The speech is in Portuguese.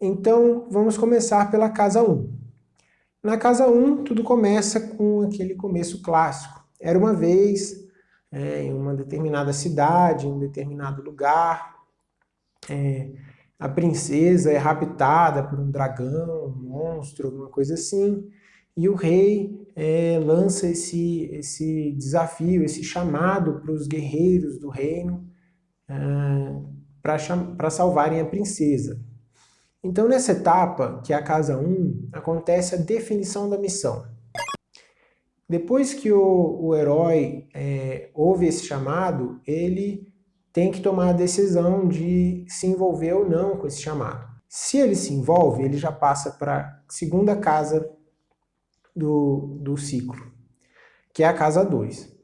Então, vamos começar pela casa 1. Na casa 1, tudo começa com aquele começo clássico. Era uma vez, é, em uma determinada cidade, em um determinado lugar, é, a princesa é raptada por um dragão, um monstro, alguma coisa assim, e o rei é, lança esse, esse desafio, esse chamado para os guerreiros do reino é, para salvarem a princesa. Então, nessa etapa, que é a casa 1, acontece a definição da missão. Depois que o, o herói é, ouve esse chamado, ele tem que tomar a decisão de se envolver ou não com esse chamado. Se ele se envolve, ele já passa para a segunda casa do, do ciclo, que é a casa 2.